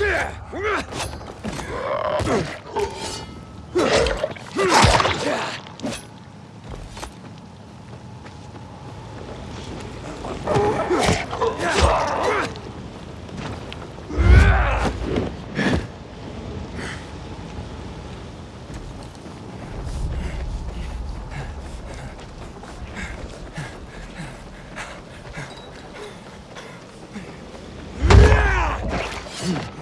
Yeah! Can't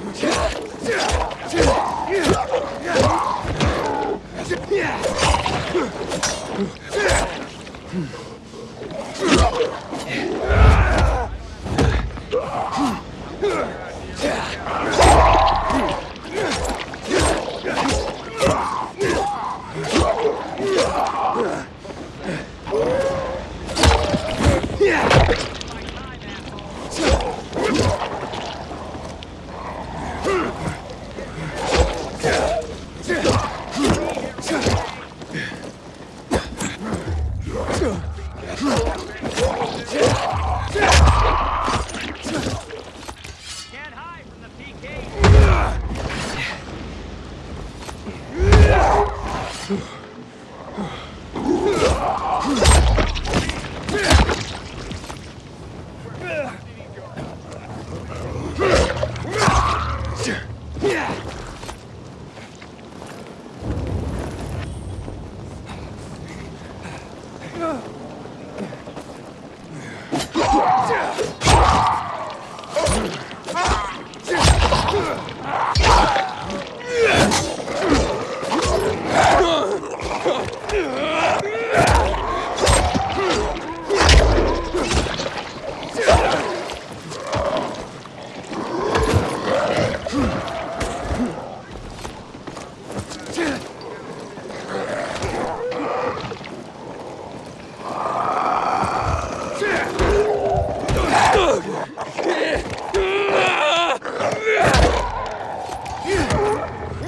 hide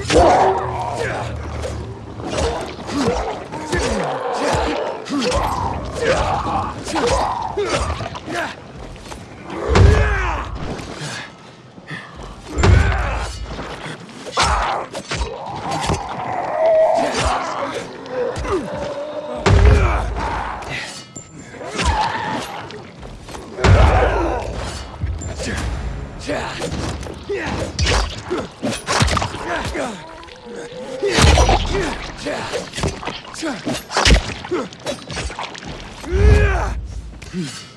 from Hmm.